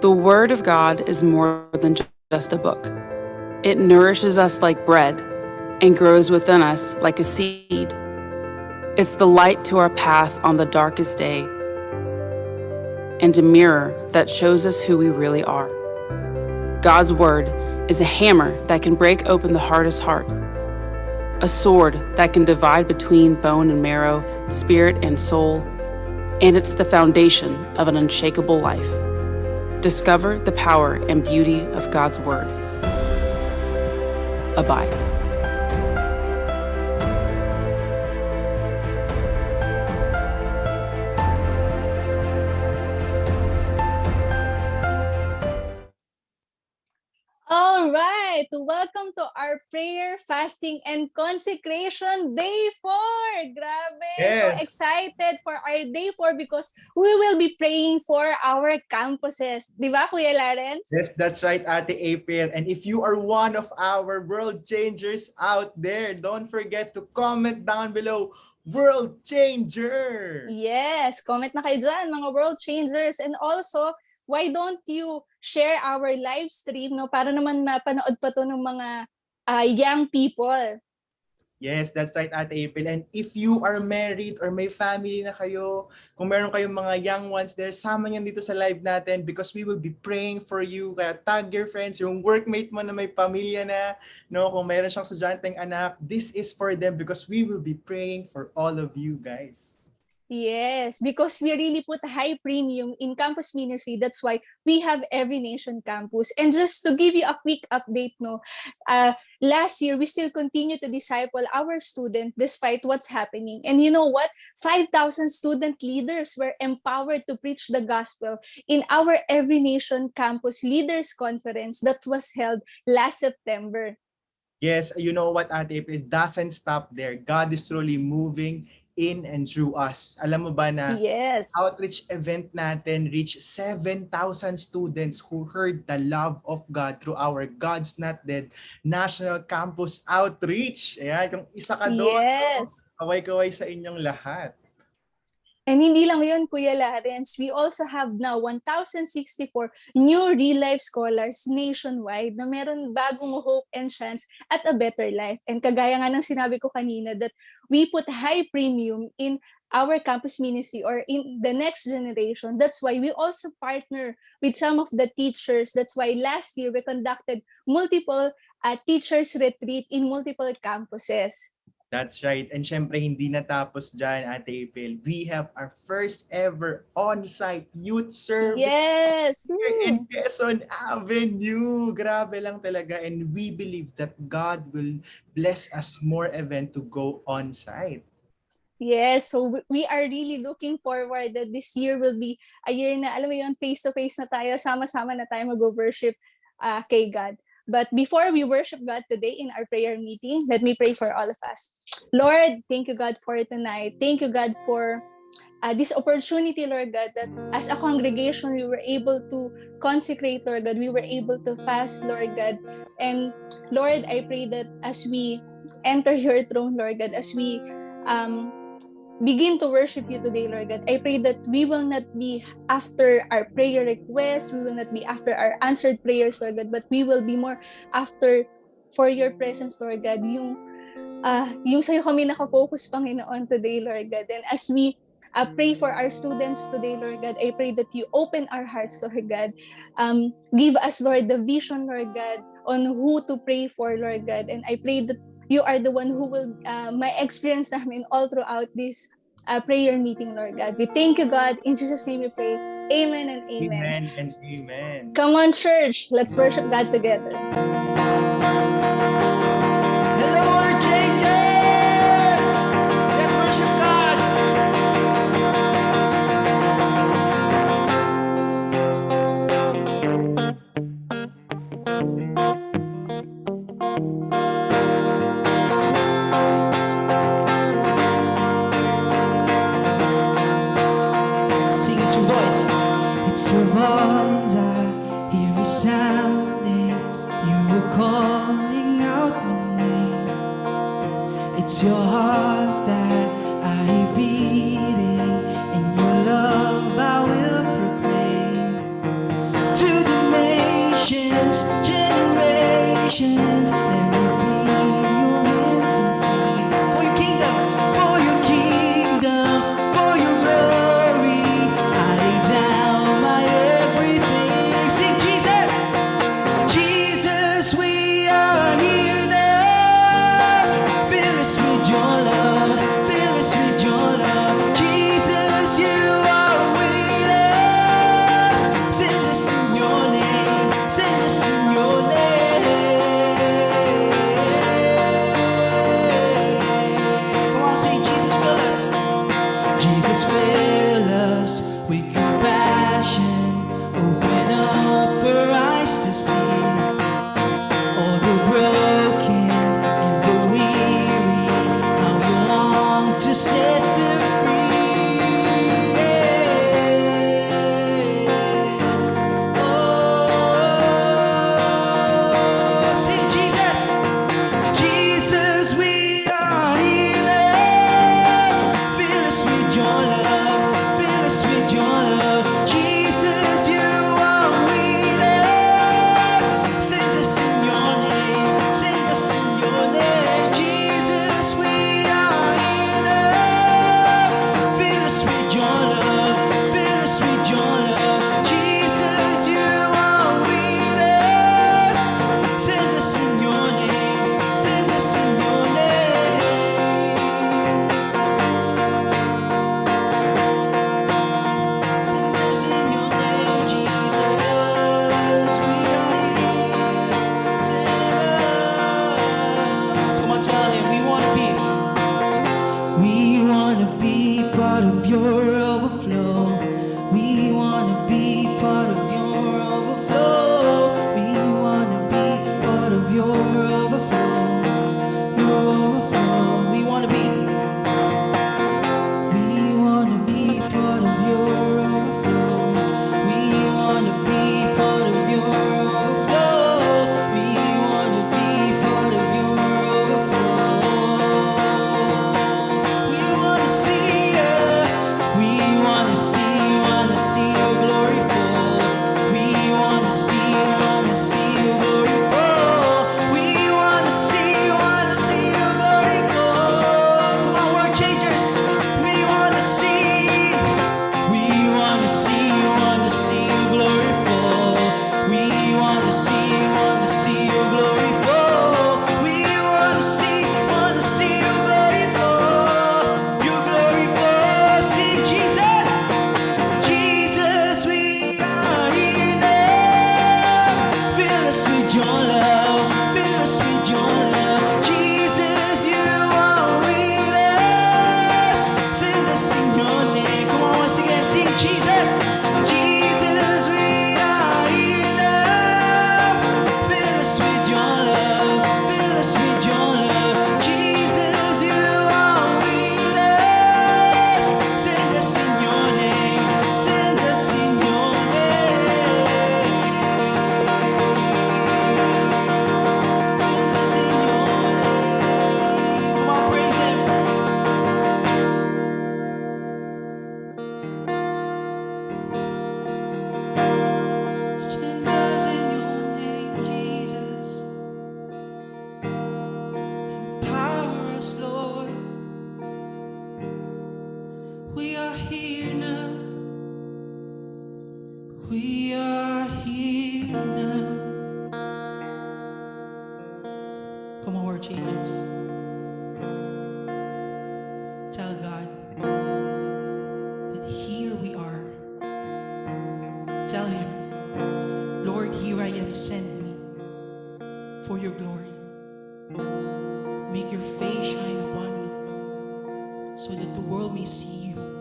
The Word of God is more than just a book. It nourishes us like bread and grows within us like a seed. It's the light to our path on the darkest day and a mirror that shows us who we really are. God's Word is a hammer that can break open the hardest heart, a sword that can divide between bone and marrow, spirit and soul, and it's the foundation of an unshakable life. Discover the power and beauty of God's Word. Abide. Right, welcome to our prayer, fasting, and consecration day four. Grabe, Yes. so excited for our day four because we will be praying for our campuses. Di ba, Kuya Lawrence? Yes, that's right, Ate April. And if you are one of our world changers out there, don't forget to comment down below, world changer. Yes, comment na kayo dyan, mga world changers. And also, why don't you share our live stream no para naman mapanood pa to ng mga ah, young people. Yes, that's right, Ate April. And if you are married or may family na kayo, kung meron kayong mga young ones there, sama niyan dito sa live natin because we will be praying for you. Kaya tag your friends, yung workmate mo na may pamilya na, no, kung meron siyang estudyanteng anak, this is for them because we will be praying for all of you guys. Yes, because we really put a high premium in campus ministry. That's why we have Every Nation campus. And just to give you a quick update, no, uh, last year we still continue to disciple our student despite what's happening. And you know what? 5,000 student leaders were empowered to preach the gospel in our Every Nation campus leaders conference that was held last September. Yes, you know what, Ate April, it doesn't stop there. God is truly moving in and through us. Alam mo ba na Yes. outreach event natin reached 7,000 students who heard the love of God through our God's Not Dead National Campus Outreach. Ayan, kung isa ka doon, Yes. kaway-kaway sa inyong lahat. And hindi lang yun, Kuya Lawrence, we also have now 1,064 new real-life scholars nationwide na meron bagong hope and chance at a better life. And kagaya nga ng sinabi ko kanina that we put high premium in our campus ministry or in the next generation. That's why we also partner with some of the teachers. That's why last year we conducted multiple uh, teachers retreat in multiple campuses. That's right. And syempre, hindi natapos dyan, Ate April. We have our first ever on-site youth service Yes! here Hmm. in Quezon Avenue. Grabe lang talaga. And we believe that God will bless us more event to go on-site. Yes, so we are really looking forward that this year will be a year na, alam mo yun, face-to-face na tayo, sama-sama na tayo mag-worship uh, kay God. But before we worship God today in our prayer meeting, let me pray for all of us. Lord, thank you, God, for tonight. Thank you, God, for uh, this opportunity, Lord God, that as a congregation, we were able to consecrate, Lord God. We were able to fast, Lord God. And Lord, I pray that as we enter your throne, Lord God, as we um, begin to worship you today, Lord God. I pray that we will not be after our prayer requests, we will not be after our answered prayers, Lord God, but we will be more after for your presence, Lord God. Yung, uh, yung sa'yo kami nakafocus, Panginoon, today, Lord God. And as we uh, pray for our students today, Lord God, I pray that you open our hearts, Lord God. Um, give us, Lord, the vision, Lord God, on who to pray for, Lord God. And I pray that you are the one who will uh, my experience namin all throughout this uh, prayer meeting, Lord God. We thank you, God. In Jesus' name we pray. Amen and amen. Amen and amen. Come on, church. Let's worship God together. tell God that here we are. Tell Him, Lord, here I am, send me for your glory. Make your face shine upon me so that the world may see you.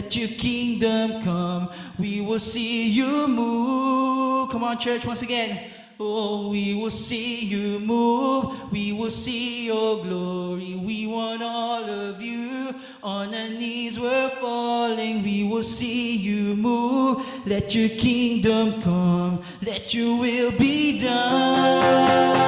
Let your kingdom come. We will see you move. Come on, church, once again. Oh, we will see you move. We will see your glory. We want all of you. On our knees we're falling. We will see you move. Let your kingdom come. Let your will be done.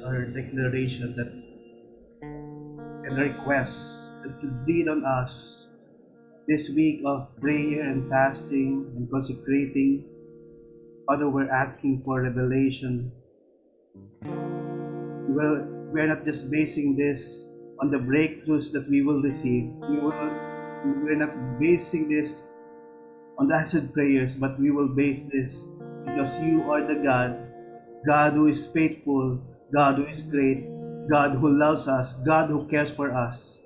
That's our declaration that and request that you breathe on us this week of prayer and fasting and consecrating. Father, we're asking for revelation. We're, we're not just basing this on the breakthroughs that we will receive. We will, we're not basing this on the answered prayers, but we will base this because you are the God God who is faithful, God who is great, God who loves us, God who cares for us.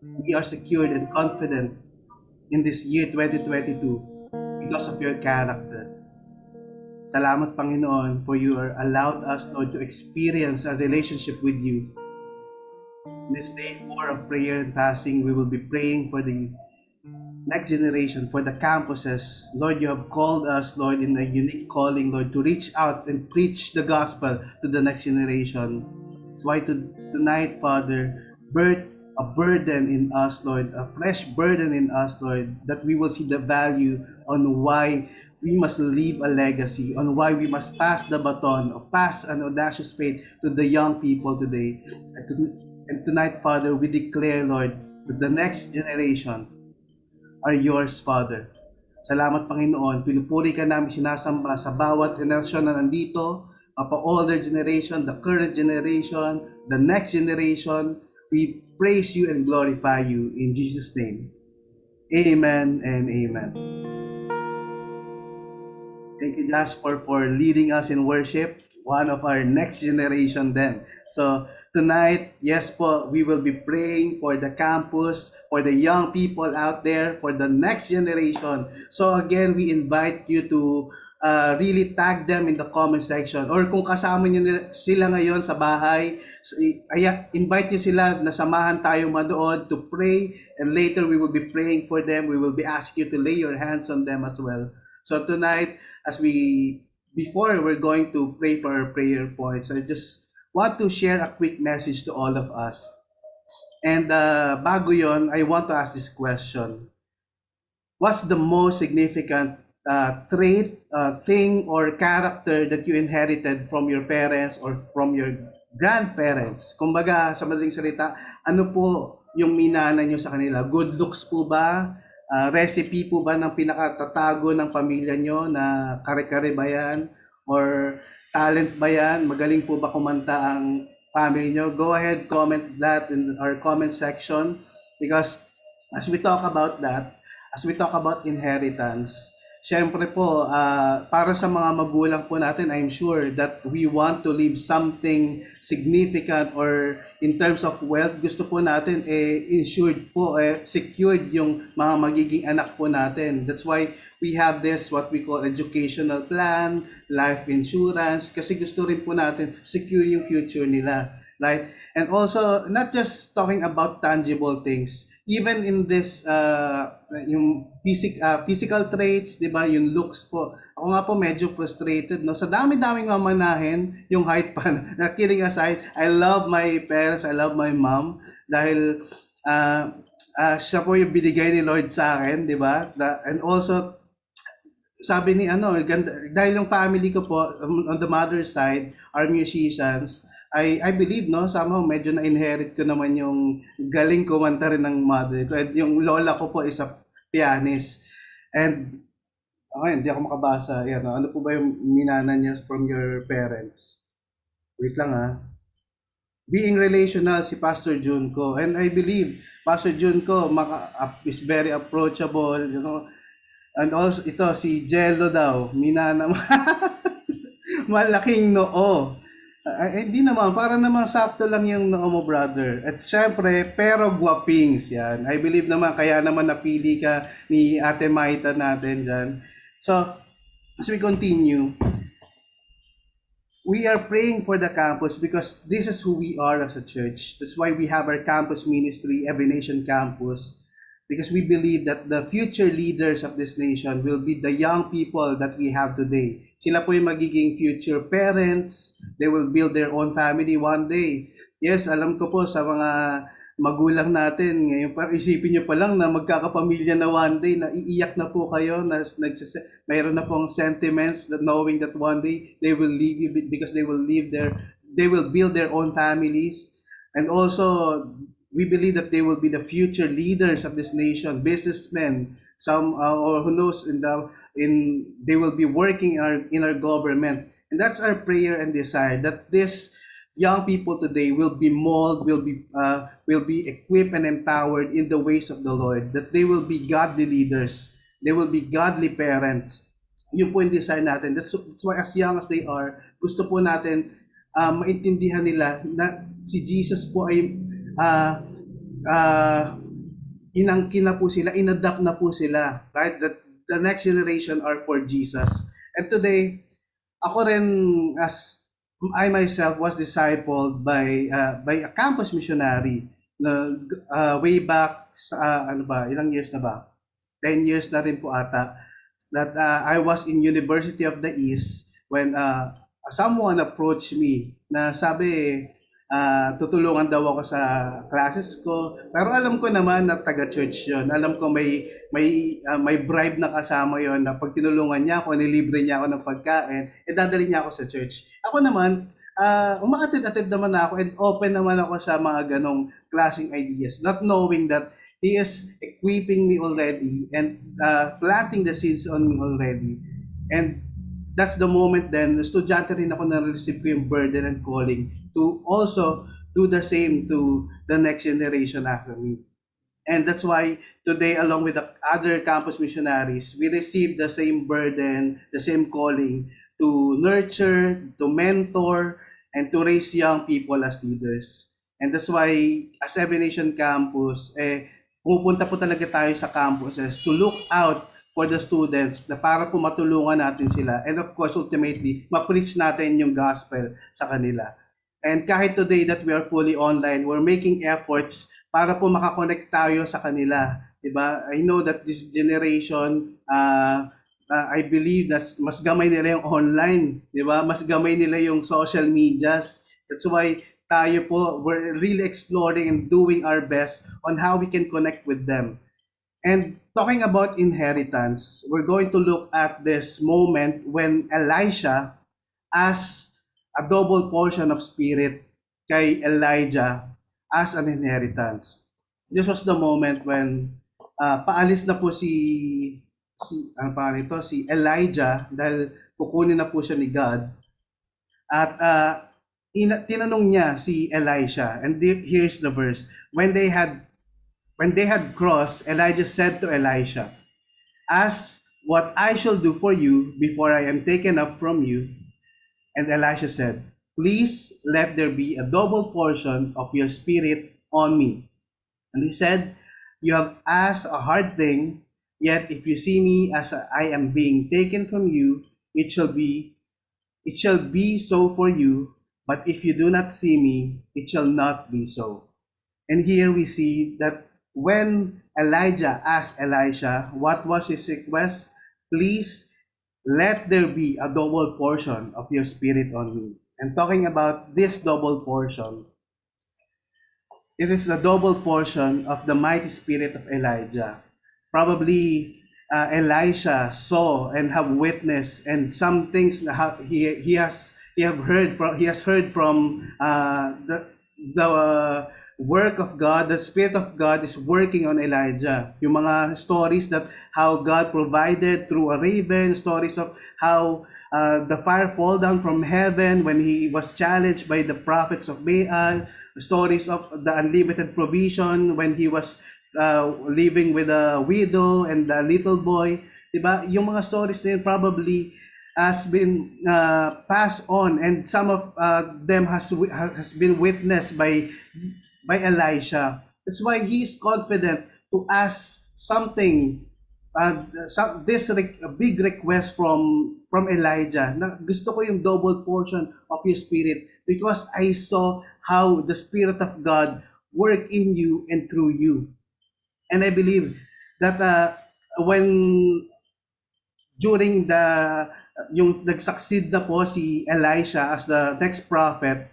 We are secured and confident in this year 2022 because of your character. Salamat Panginoon for you are allowed us Lord to experience a relationship with you. This day four of prayer and fasting, we will be praying for the next generation, for the campuses. Lord, you have called us, Lord, in a unique calling, Lord, to reach out and preach the gospel to the next generation. That's why to, tonight, Father, birth a burden in us, Lord, a fresh burden in us, Lord, that we will see the value on why we must leave a legacy, on why we must pass the baton, or pass an audacious faith to the young people today. And, to, and tonight, Father, we declare, Lord, that the next generation are yours, Father. Salamat, Panginoon. Pinupuri ka namin sinasamba sa bawat henerasyon na nandito, mapa older generation, the current generation, the next generation. We praise you and glorify you in Jesus' name. Amen and amen. Thank you, Jasper, for leading us in worship. One of our next generation then. So tonight, yes po, we will be praying for the campus, for the young people out there, for the next generation. So again, we invite you to uh, really tag them in the comment section. Or kung kasama nyo sila ngayon sa bahay, invite nyo sila na samahan tayo madood to pray. And later, we will be praying for them. We will be asking you to lay your hands on them as well. So tonight, as we before we're going to pray for our prayer points, I just want to share a quick message to all of us. And uh, bago yon, I want to ask this question. what's the most significant uh, trait, uh, thing, or character that you inherited from your parents or from your grandparents? Kumbaga, sa madaling salita, ano po yung minana nyo sa kanila? Good looks po ba? Ah, recipe po ba ng pinakatatago ng pamilya nyo na kare-kare ba yan? Or talent ba yan? Magaling po ba kumanta ang family nyo? Go ahead, comment that in our comment section because as we talk about that, as we talk about inheritance, syempre po, ah, para sa mga magulang po natin, I'm sure that we want to leave something significant or in terms of wealth, gusto po natin eh, insured po, eh, secured yung mga magiging anak po natin. That's why we have this, what we call educational plan, life insurance, kasi gusto rin po natin secure yung future nila. Right? And also, not just talking about tangible things, even in this uh, yung physic, uh, physical traits, 'di ba, yung looks po. Ako nga po medyo frustrated no. Sa dami-daming mamanahin, yung height pa. na kidding aside, I love my parents, I love my mom dahil uh, uh, siya po yung binigay ni Lord sa akin, 'di ba? And also sabi ni ano, ganda, dahil yung family ko po um, on the mother's side are musicians, I I believe no somehow medyo na inherit ko naman yung galing kumanta rin ng mother ko. And yung lola ko po is a pianist. And okay, hindi ako makabasa. Yan, no? ano po ba yung minana niya from your parents? Wait lang ah. Being relational si Pastor Junko. And I believe Pastor Junko maka, is very approachable, you know. And also ito si Jello daw, minana malaking noo. Ay, hindi naman, para naman sakto lang yung noo mo, brother. At syempre, pero guwapings yan. I believe naman, kaya naman napili ka ni Ate Maita natin dyan. So, as we continue, we are praying for the campus because this is who we are as a church. That's why we have our campus ministry, Every Nation Campus, because we believe that the future leaders of this nation will be the young people that we have today. Sila po yung magiging future parents. They will build their own family one day. Yes, alam ko po sa mga magulang natin, ngayon pa, isipin nyo pa lang na magkakapamilya na one day, na iiyak na po kayo, na nagsis, mayroon na pong sentiments that knowing that one day they will leave you because they will leave their, they will build their own families. And also, we believe that they will be the future leaders of this nation, businessmen, some uh, or who knows in the in they will be working in our in our government, and that's our prayer and desire that this young people today will be molded, will be uh, will be equipped and empowered in the ways of the Lord, that they will be godly leaders, they will be godly parents. Yun po yung desire natin. That's, that's why as young as they are, gusto po natin uh, maintindihan nila na si Jesus po ay uh, uh, inangkin na po sila, inadapt na po sila, right? That the next generation are for Jesus. And today, ako rin as I myself was discipled by uh, by a campus missionary na uh, way back sa uh, ano ba, ilang years na ba? 10 years na rin po ata that uh, I was in University of the East when uh, someone approached me na sabi ah, tutulungan daw ako sa classes ko. Pero alam ko naman na taga-church yon. Alam ko may may ah, may bribe na kasama yon na pag tinulungan niya ako, nilibre niya ako ng pagkain, eh dadali niya ako sa church. Ako naman, uh, umaatid-atid naman ako and open naman ako sa mga ganong klaseng ideas. Not knowing that He is equipping me already and uh, planting the seeds on me already. And that's the moment then, estudyante rin ako na receive ko yung burden and calling to also do the same to the next generation after me. And that's why today, along with the other campus missionaries, we receive the same burden, the same calling to nurture, to mentor, and to raise young people as leaders. And that's why, as Every Nation Campus, eh, pupunta po talaga tayo sa campuses to look out for the students na para po matulungan natin sila. And of course, ultimately, ma-preach natin yung gospel sa kanila. And kahit today that we are fully online, we're making efforts para po makakonect tayo sa kanila. Diba? I know that this generation, uh, uh, I believe that mas gamay nila yung online. Diba? Mas gamay nila yung social medias. That's why tayo po, we're really exploring and doing our best on how we can connect with them. And talking about inheritance, we're going to look at this moment when Elisha asked a double portion of spirit kay Elijah as an inheritance. This was the moment when uh, paalis na po si si ano pa nito si Elijah dahil kukunin na po siya ni God at uh, ina- tinanong niya si Elisha and the- here's the verse when they had when they had crossed Elijah said to Elisha ask what I shall do for you before I am taken up from you and Elisha said please let there be a double portion of your spirit on me and he said you have asked a hard thing Yet if you see me as I am being taken from you, it shall be it shall be so for you, but if you do not see me, it shall not be so. And here we see that when Elijah asked Elisha what was his request, please let there be a double portion of your spirit on me. And talking about this double portion, it is the double portion of the mighty spirit of Elijah probably uh, Elisha saw and have witnessed, and some things he he has he have heard from he has heard from uh, the the uh, work of God, the Spirit of God is working on Elijah. Yung mga stories that how God provided through a raven, stories of how uh, the fire fall down from heaven when he was challenged by the prophets of Baal, stories of the unlimited provision when he was uh, living with a widow and a little boy. Diba? Yung mga stories na yun probably has been uh, passed on and some of uh, them has has been witnessed by by Elisha. That's why he is confident to ask something uh, some, this re- a big request from from Elijah na gusto ko yung double portion of your spirit because I saw how the spirit of God work in you and through you. And I believe that uh, when during the yung nag-succeed na po si Elisha as the next prophet,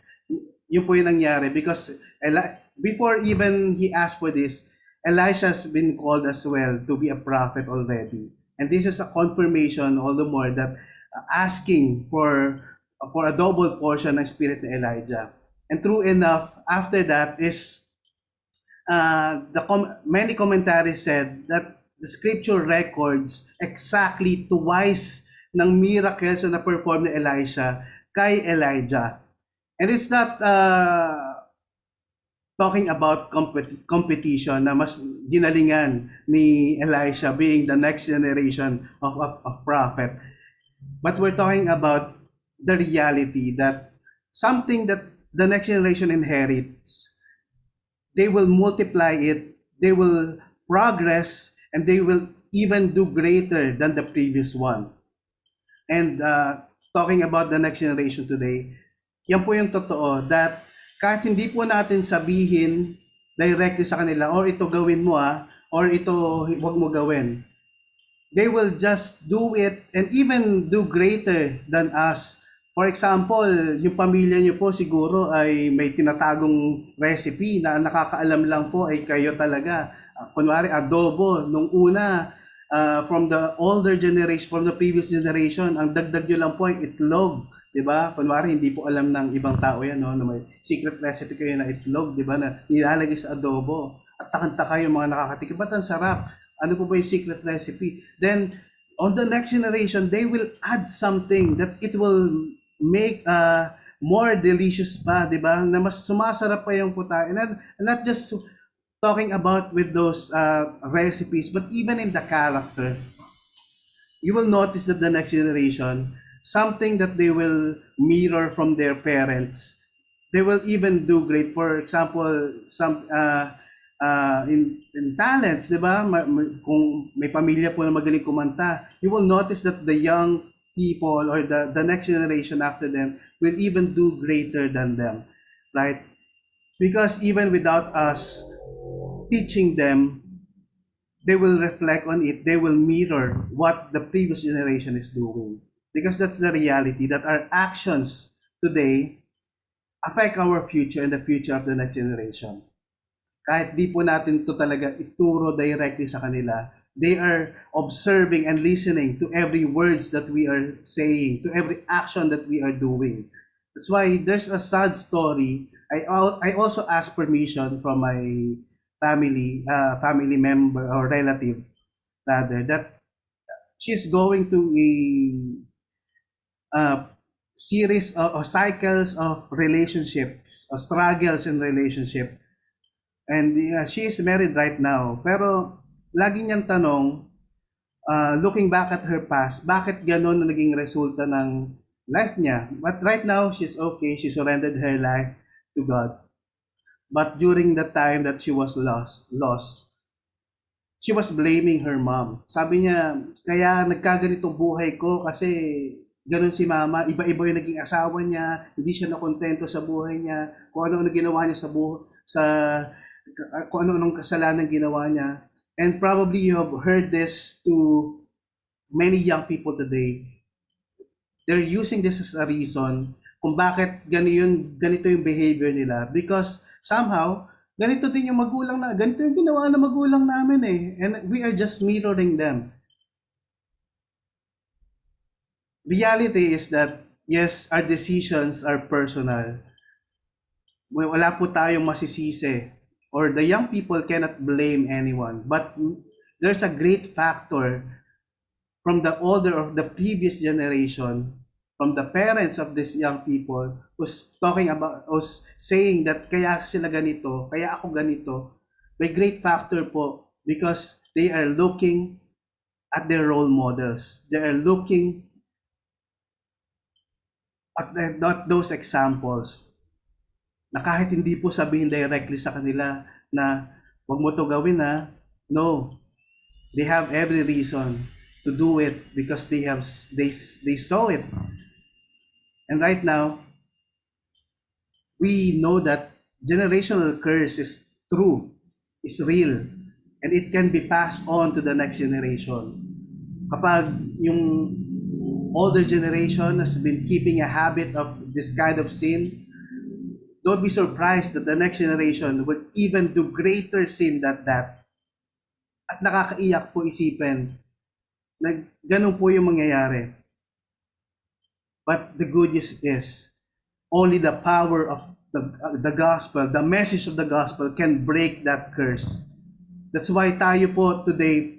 yun po yung nangyari because Eli- before even he asked for this, Elisha has been called as well to be a prophet already. And this is a confirmation all the more that uh, asking for for a double portion ng spirit ni Elijah. And true enough, after that is uh, the com- many commentaries said that the scripture records exactly twice ng miracles na perform ni Elisha kay Elijah. And it's not uh, talking about compet- competition na mas ginalingan ni Elisha being the next generation of a, of prophet. But we're talking about the reality that something that the next generation inherits they will multiply it, they will progress, and they will even do greater than the previous one. And uh, talking about the next generation today, yan po yung totoo that kahit hindi po natin sabihin directly sa kanila, or ito gawin mo ah, or ito wag mo gawin. They will just do it and even do greater than us. For example, yung pamilya niyo po siguro ay may tinatagong recipe na nakakaalam lang po ay kayo talaga. Uh, kunwari adobo nung una uh, from the older generation, from the previous generation, ang dagdag nyo lang po ay itlog. 'Di ba? Kunwari hindi po alam ng ibang tao 'yan no, na may secret recipe kayo na itlog, 'di ba, na nilalagay sa adobo. At takanta kayo mga nakakatikim, ba't ang sarap? Ano po ba yung secret recipe? Then on the next generation, they will add something that it will make uh, more delicious pa, 'di ba? Na mas sumasarap pa yung puta. And not, not just talking about with those uh, recipes, but even in the character. You will notice that the next generation, something that they will mirror from their parents, they will even do great. For example, some uh, uh, in, in talents, di ba? Ma- ma- kung may pamilya po na magaling kumanta, you will notice that the young people or the, the next generation after them will even do greater than them, right? Because even without us teaching them, they will reflect on it, they will mirror what the previous generation is doing. Because that's the reality that our actions today affect our future and the future of the next generation. kahit di po natin to talaga ituro directly sa kanila, they are observing and listening to every words that we are saying, to every action that we are doing. That's why there's a sad story. I I also asked permission from my family, uh, family member or relative rather that she's going to a uh, series of, of cycles of relationships, of struggles in relationship. And uh, she is married right now. Pero lagi niyang tanong, uh, looking back at her past, bakit ganun na naging resulta ng life niya? But right now, she's okay. She surrendered her life to God. But during the time that she was lost, lost, she was blaming her mom. Sabi niya, kaya nagkaganito buhay ko kasi ganun si mama, iba-iba yung naging asawa niya, hindi siya nakontento sa buhay niya, kung ano-ano ginawa niya sa buhay, sa kung ano-anong kasalanan ginawa niya. And probably you have heard this to many young people today. They're using this as a reason kung bakit ganito ganito yung behavior nila. Because somehow, ganito din yung magulang na, ganito yung ginawa ng magulang namin eh. And we are just mirroring them. Reality is that, yes, our decisions are personal. Wala po tayong masisisi or the young people cannot blame anyone. But there's a great factor from the older of the previous generation, from the parents of these young people, who's talking about, who's saying that kaya sila ganito, kaya ako ganito. May great factor po because they are looking at their role models. They are looking at, at those examples na kahit hindi po sabihin directly sa kanila na wag mo to gawin na no. They have every reason to do it because they have they they saw it. And right now we know that generational curse is true is real and it can be passed on to the next generation. Kapag yung older generation has been keeping a habit of this kind of sin don't be surprised that the next generation would even do greater sin than that. At nakakaiyak po isipin na ganun po yung mangyayari. But the good news is, only the power of the, the gospel, the message of the gospel can break that curse. That's why tayo po today,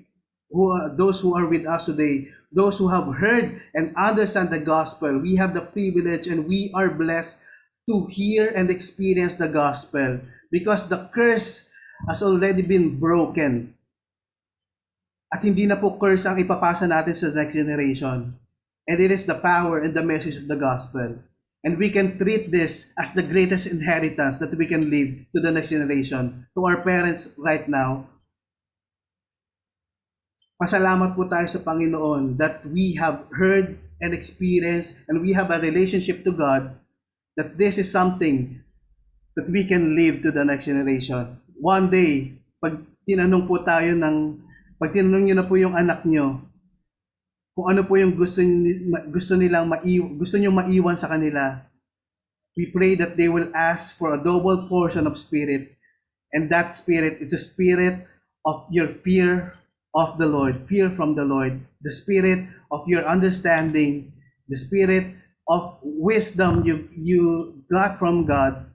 who are, those who are with us today, those who have heard and understand the gospel, we have the privilege and we are blessed to hear and experience the gospel because the curse has already been broken. At hindi na po curse ang ipapasa natin sa next generation. And it is the power and the message of the gospel. And we can treat this as the greatest inheritance that we can leave to the next generation, to our parents right now. Pasalamat po tayo sa Panginoon that we have heard and experienced and we have a relationship to God that this is something that we can leave to the next generation. One day, pag tinanong po tayo ng, pag tinanong nyo na po yung anak nyo, kung ano po yung gusto, gusto nilang maiwan, gusto nyo maiwan sa kanila, we pray that they will ask for a double portion of spirit. And that spirit is a spirit of your fear of the Lord, fear from the Lord, the spirit of your understanding, the spirit of wisdom you you got from God.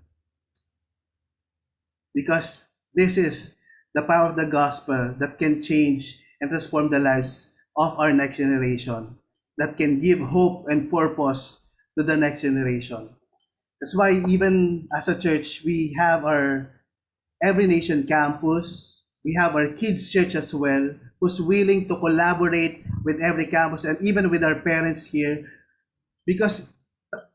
Because this is the power of the gospel that can change and transform the lives of our next generation that can give hope and purpose to the next generation. That's why even as a church we have our every nation campus we have our kids church as well who's willing to collaborate with every campus and even with our parents here. Because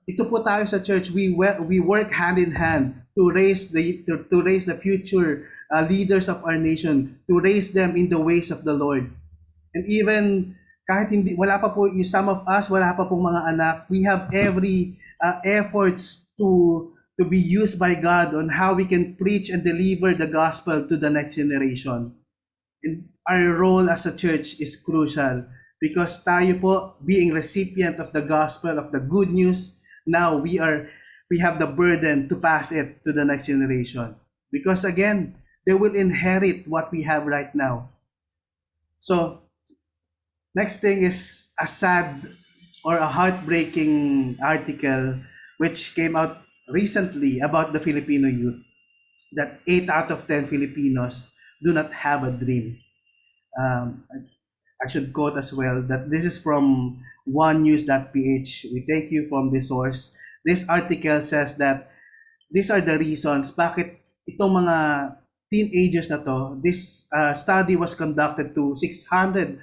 ito po tayo sa church we we work hand in hand to raise the to, to raise the future uh, leaders of our nation to raise them in the ways of the Lord. And even kahit hindi wala pa po some of us wala pa pong mga anak we have every uh, efforts to to be used by God on how we can preach and deliver the gospel to the next generation and our role as a church is crucial because tayo po being recipient of the gospel of the good news now we are we have the burden to pass it to the next generation because again they will inherit what we have right now. So, next thing is a sad or a heartbreaking article which came out recently about the Filipino youth that 8 out of 10 Filipinos do not have a dream. Um, I should quote as well that this is from onenews.ph. We take you from this source. This article says that these are the reasons bakit itong mga teenagers na to, this uh, study was conducted to 614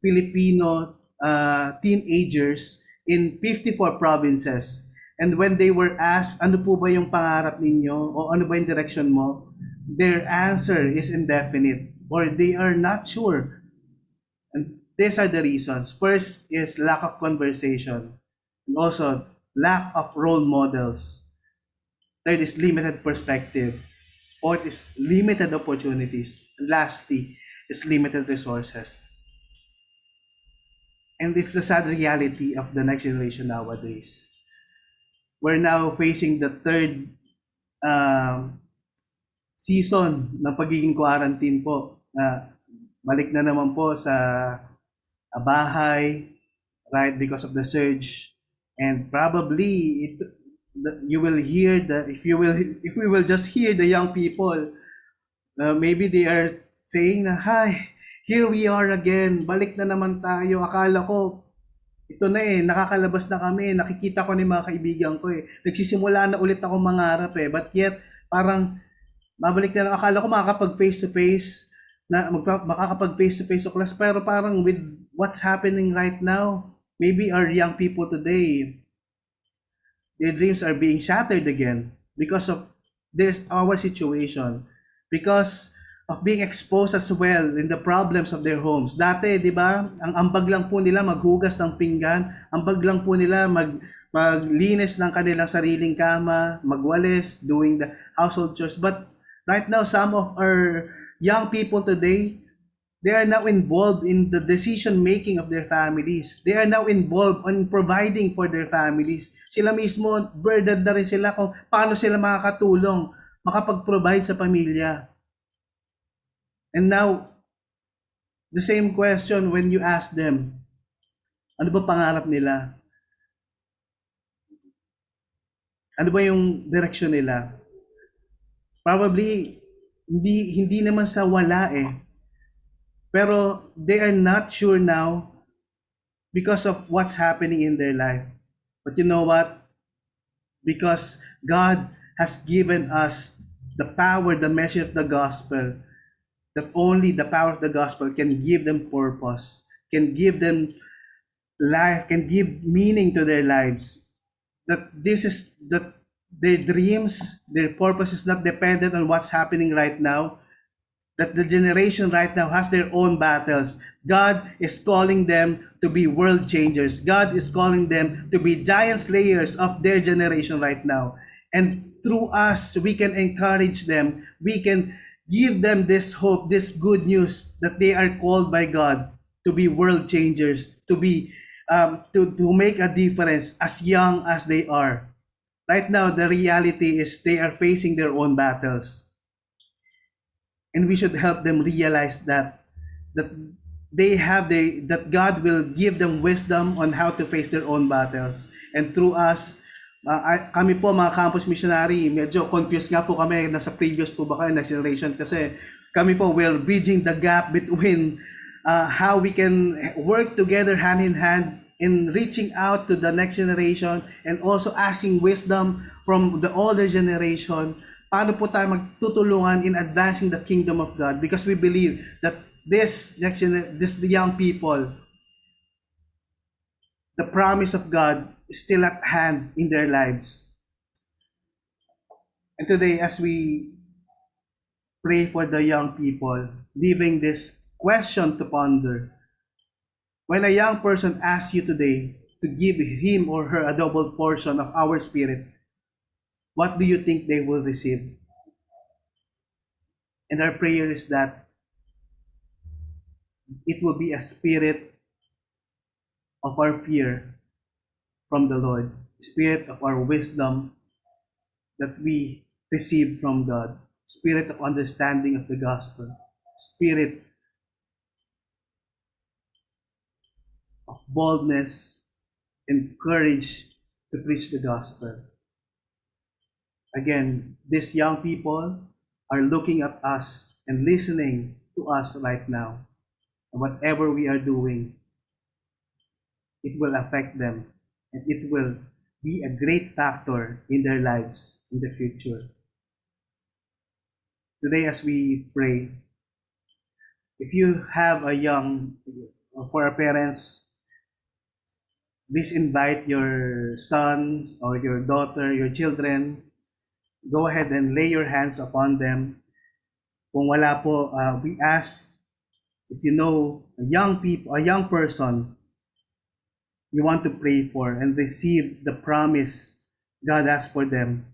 Filipino uh, teenagers in 54 provinces. And when they were asked, ano po ba yung pangarap ninyo o ano ba yung direction mo, their answer is indefinite or they are not sure. And these are the reasons. First is lack of conversation. And also, lack of role models. Third is limited perspective. Fourth is limited opportunities. And lastly is limited resources. And it's the sad reality of the next generation nowadays. We're now facing the third um, season ng pagiging quarantine po. Na balik na naman po sa ah, bahay, right, because of the surge. And probably it, you will hear the if you will if we will just hear the young people, uh, maybe they are saying na, hi, here we are again, balik na naman tayo. Akala ko, ito na eh, nakakalabas na kami, nakikita ko ni mga kaibigan ko eh. Nagsisimula na ulit ako mangarap eh. But yet, parang, babalik na lang. Akala ko makakapag face to face, na magpa, makakapag face to face to class. Pero parang with what's happening right now, maybe our young people today, their dreams are being shattered again because of there's our situation. Because of being exposed as well in the problems of their homes. Dati, di ba, ang ambag lang po nila maghugas ng pinggan, ambag lang po nila mag maglinis ng kanilang sariling kama, magwalis, doing the household chores. But right now, some of our young people today, they are now involved in the decision making of their families. They are now involved in providing for their families. Sila mismo, burdened na rin sila kung paano sila makakatulong, makapag-provide sa pamilya. And now, the same question when you ask them, ano ba pangarap nila? Ano ba yung direction nila? Probably, hindi, hindi naman sa wala eh. Pero they are not sure now because of what's happening in their life. But you know what? Because God has given us the power, the message of the gospel, that only the power of the gospel can give them purpose, can give them life, can give meaning to their lives. That this is that their dreams, their purpose is not dependent on what's happening right now. That the generation right now has their own battles. God is calling them to be world changers. God is calling them to be giant slayers of their generation right now. And through us, we can encourage them. We can give them this hope, this good news that they are called by God to be world changers, to be um, to, to make a difference as young as they are. Right now, the reality is they are facing their own battles. And we should help them realize that that they have the that God will give them wisdom on how to face their own battles. And through us, uh, kami po mga campus missionary, medyo confused nga po kami nasa previous po ba kayo, next generation kasi kami po we're bridging the gap between uh, how we can work together hand in hand in reaching out to the next generation and also asking wisdom from the older generation. Paano po tayo magtutulungan in advancing the kingdom of God? Because we believe that this next this the young people, the promise of God still at hand in their lives. And today, as we pray for the young people, leaving this question to ponder, when a young person asks you today to give him or her a double portion of our spirit, what do you think they will receive? And our prayer is that it will be a spirit of our fear from the Lord, spirit of our wisdom that we receive from God. spirit of understanding of the gospel, spirit of boldness and courage to preach the gospel. Again, these young people are looking at us and listening to us right now. And whatever we are doing, it will affect them and it will be a great factor in their lives in the future. Today, as we pray, if you have a young, for our parents, please invite your sons or your daughter, your children. Go ahead and lay your hands upon them. Kung wala po, uh, we ask if you know a young people, a young person you want to pray for and receive the promise God has for them,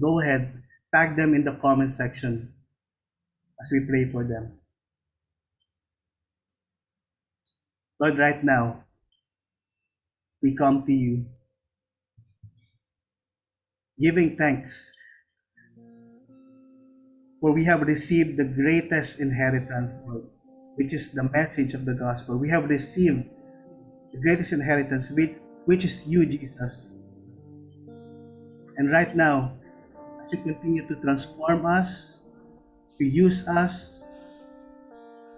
go ahead, tag them in the comment section as we pray for them. Lord, right now, we come to you giving thanks for we have received the greatest inheritance, Lord, which is the message of the gospel. We have received the greatest inheritance, which, is you, Jesus. And right now, as you continue to transform us, to use us,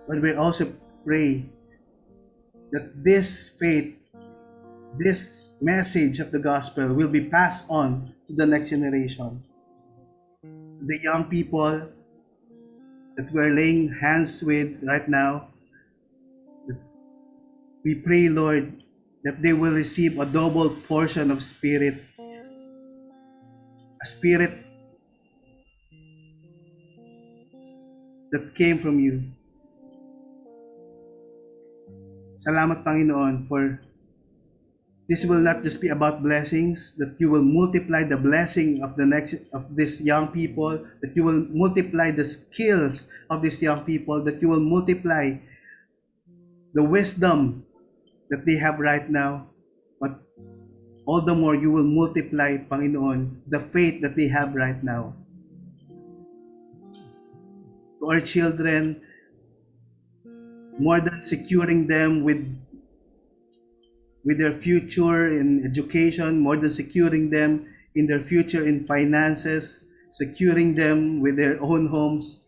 but we also pray that this faith, this message of the gospel will be passed on to the next generation. The young people that we're laying hands with right now, we pray, Lord, that they will receive a double portion of spirit, a spirit that came from you. Salamat Panginoon for this will not just be about blessings that you will multiply the blessing of the next of these young people that you will multiply the skills of these young people that you will multiply the wisdom that they have right now but all the more you will multiply Panginoon the faith that they have right now. To our children more than securing them with with their future in education, more than securing them in their future in finances, securing them with their own homes,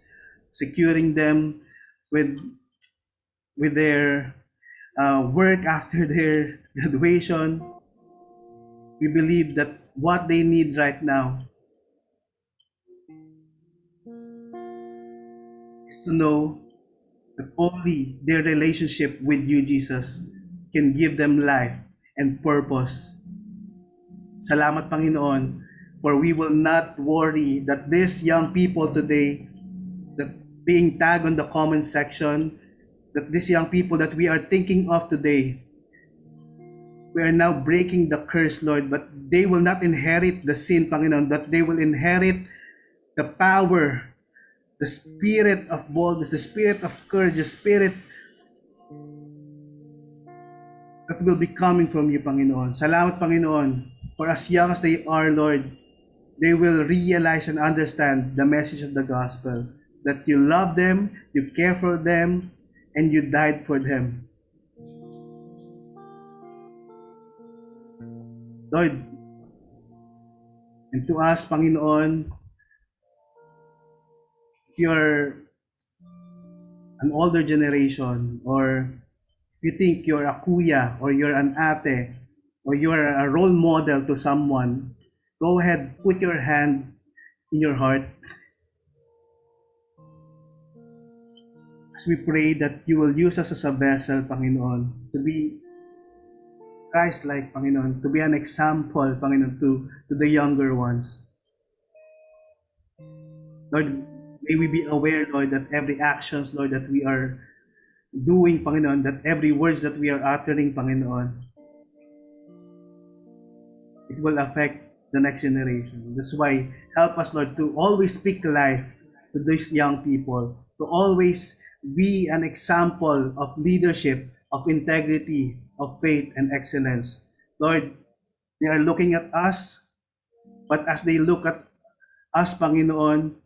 securing them with with their uh, work after their graduation. We believe that what they need right now is to know that only their relationship with you, Jesus, can give them life and purpose. Salamat Panginoon, for we will not worry that these young people today, that being tagged on the comment section, that these young people that we are thinking of today, we are now breaking the curse, Lord, but they will not inherit the sin, Panginoon, but they will inherit the power, the spirit of boldness, the spirit of courage, the spirit that will be coming from you, Panginoon. Salamat, Panginoon, for as young as they are, Lord, they will realize and understand the message of the gospel, that you love them, you care for them, and you died for them. Lord, and to us, Panginoon, if you're an older generation or if you think you're a kuya or you're an ate or you're a role model to someone, go ahead, put your hand in your heart as we pray that you will use us as a vessel, Panginoon, to be Christ-like, Panginoon, to be an example, Panginoon, to, to the younger ones. Lord, may we be aware, Lord, that every actions, Lord, that we are doing, Panginoon, that every words that we are uttering, Panginoon, it will affect the next generation. That's why help us, Lord, to always speak life to these young people, to always be an example of leadership, of integrity, of faith and excellence. Lord, they are looking at us, but as they look at us, Panginoon,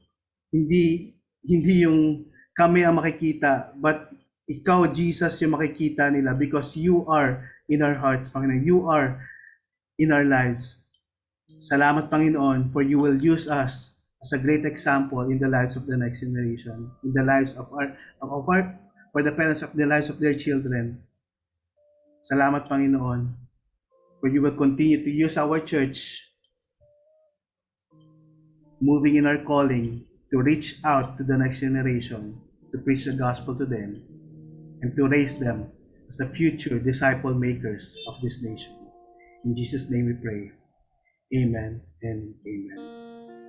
hindi hindi yung kami ang makikita, but ikaw, Jesus, yung makikita nila because you are in our hearts, Panginoon. You are in our lives. Salamat, Panginoon, for you will use us as a great example in the lives of the next generation, in the lives of our, of our for the parents of the lives of their children. Salamat, Panginoon, for you will continue to use our church moving in our calling to reach out to the next generation, to preach the gospel to them, and to raise them as the future disciple makers of this nation. In Jesus' name we pray. Amen and amen.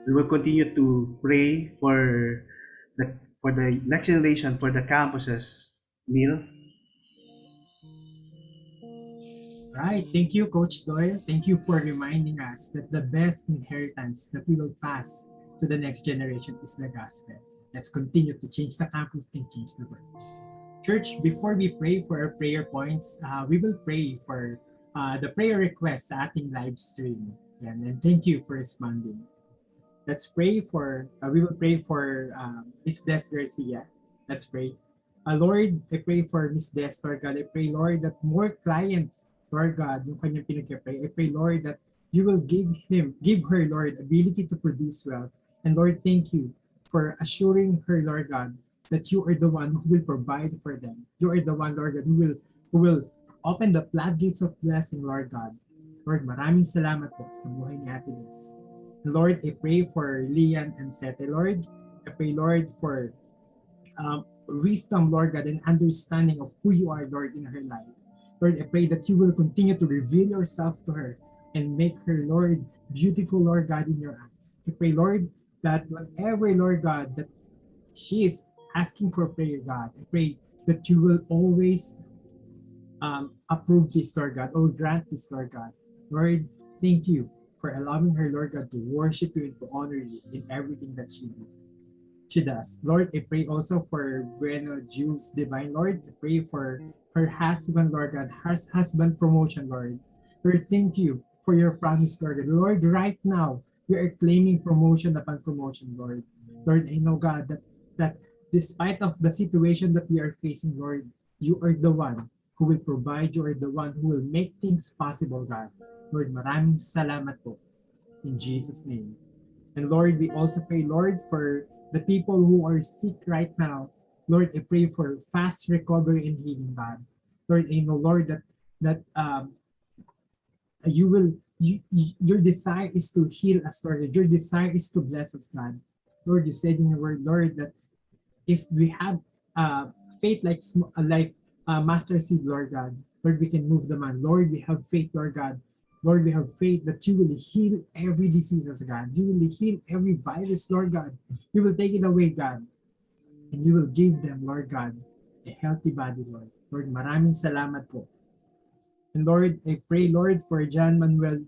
We will continue to pray for the for the next generation, for the campuses. Neil? Right. Thank you, Coach Doyle. Thank you for reminding us that the best inheritance that we will pass to the next generation is the gospel. Let's continue to change the campus and change the world. Church, before we pray for our prayer points, uh, we will pray for uh, the prayer requests sa ating live stream. And thank you for responding. Let's pray for, uh, we will pray for um, Miss Des Garcia. Let's pray. Uh, Lord, I pray for Miss Des, Lord God. I pray, Lord, that more clients Lord God, yung kanyang pinag-pray. I pray, Lord, that you will give him, give her, Lord, ability to produce wealth. And Lord, thank you for assuring her, Lord God, that you are the one who will provide for them. You are the one, Lord God, who will, who will open the floodgates of blessing, Lord God. Lord, maraming salamat po sa buhay ni Ate Liz. Lord, I pray for Lian and Sete, Lord. I pray, Lord, for um, wisdom, Lord God, and understanding of who you are, Lord, in her life. Lord, I pray that you will continue to reveal yourself to her and make her, Lord, beautiful, Lord God, in your eyes. I pray, Lord, that whatever, Lord God, that she is asking for prayer, God, I pray that you will always um, approve this, Lord God, or grant this, Lord God. Lord, thank you for allowing her, Lord God, to worship you and to honor you in everything that she does. She does. Lord, I pray also for Bueno Jules Divine, Lord. I pray for her husband, Lord God, her husband promotion, Lord. Lord, thank you for your promise, Lord. Lord, right now, we are claiming promotion upon promotion, Lord. Lord, I know, God, that, that despite of the situation that we are facing, Lord, you are the one who will provide, you are the one who will make things possible, God. Lord, maraming salamat po. In Jesus' name. And Lord, we also pray, Lord, for the people who are sick right now, Lord, I pray for fast recovery and healing, God. Lord, I know, Lord, that that um, you will, you, your desire is to heal us, Lord. Your desire is to bless us, God. Lord, you said in your word, Lord, that if we have uh, faith like like uh, master seed, Lord God, Lord, we can move the man. Lord, we have faith, Lord God. Lord, we have faith that you will heal every diseases, God. You will heal every virus, Lord God. You will take it away, God and you will give them, Lord God, a healthy body, Lord. Lord, maraming salamat po. And Lord, I pray, Lord, for John Manuel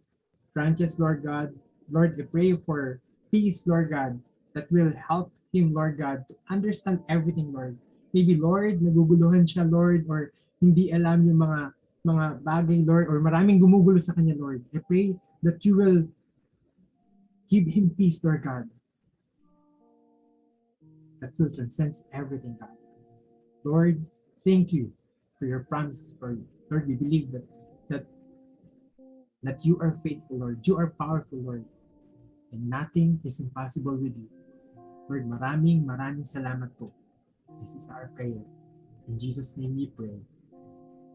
Branches, Lord God. Lord, I pray for peace, Lord God, that will help him, Lord God, to understand everything, Lord. Maybe, Lord, naguguluhan siya, Lord, or hindi alam yung mga mga bagay, Lord, or maraming gumugulo sa kanya, Lord. I pray that you will give him peace, Lord God that will transcend everything, God. Lord, thank you for your promises, Lord. Lord, we believe that that that you are faithful, Lord. You are powerful, Lord. And nothing is impossible with you. Lord, maraming maraming salamat po. This is our prayer. In Jesus' name we pray.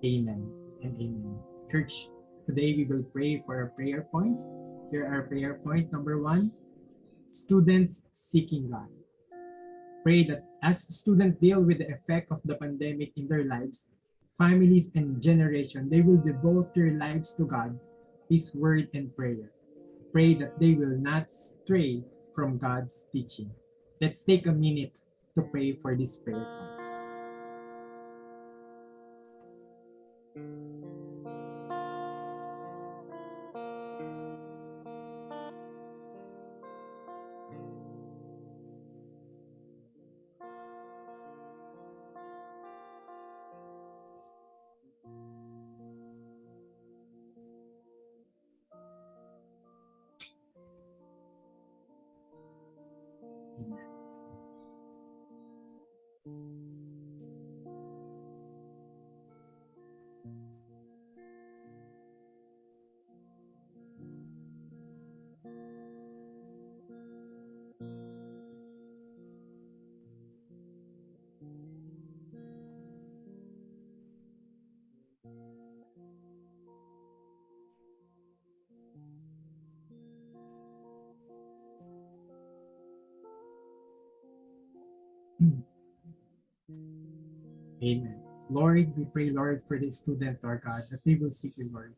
Amen and amen. Church, today we will pray for our prayer points. Here are prayer point number one, students seeking God pray that as students deal with the effect of the pandemic in their lives, families and generation, they will devote their lives to God, His word and prayer. Pray that they will not stray from God's teaching. Let's take a minute to pray for this prayer. Amen. Lord, we pray, Lord, for the student, Lord God, that they will seek you, Lord.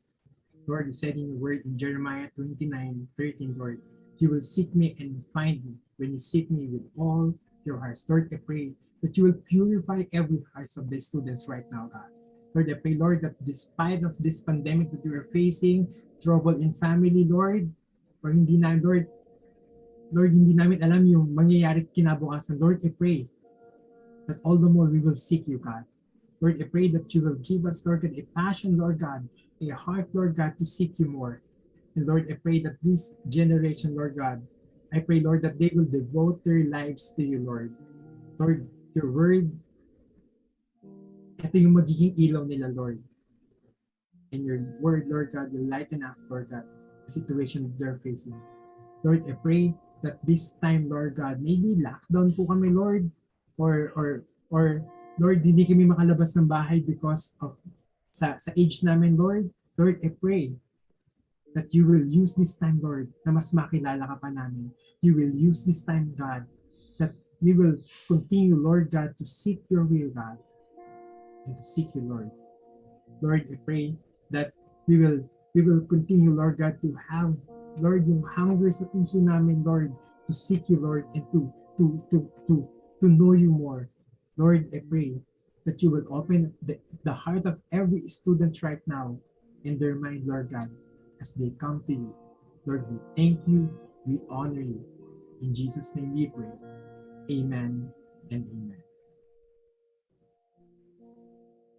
Lord, you said in your word in Jeremiah 29, 13, Lord, you will seek me and find me when you seek me with all your hearts. Lord, I pray that you will purify every heart of the students right now, God. Lord, I pray, Lord, that despite of this pandemic that we are facing, trouble in family, Lord, or hindi na, Lord, Lord, hindi namin alam yung mangyayari kinabukasan. Lord, I pray that all the more we will seek you, God. Lord, I pray that you will give us, Lord God, a passion, Lord God, a heart, Lord God, to seek you more. And Lord, I pray that this generation, Lord God, I pray, Lord, that they will devote their lives to you, Lord. Lord, your word, ito yung magiging ilaw nila, Lord. And your word, Lord God, will lighten up, Lord God, the situation they're facing. Lord, I pray that this time, Lord God, maybe lockdown po kami, Lord, or, or, or, Lord, hindi kami makalabas ng bahay because of sa, sa age namin, Lord. Lord, I pray that you will use this time, Lord, na mas makilala ka pa namin. You will use this time, God, that we will continue, Lord God, to seek your will, God, and to seek you, Lord. Lord, I pray that we will we will continue, Lord God, to have, Lord, yung hunger sa puso namin, Lord, to seek you, Lord, and to to to to to know you more. Lord, I pray that you will open the, the heart of every student right now in their mind, Lord God, as they come to you. Lord, we thank you, we honor you. In Jesus' name we pray. Amen and amen.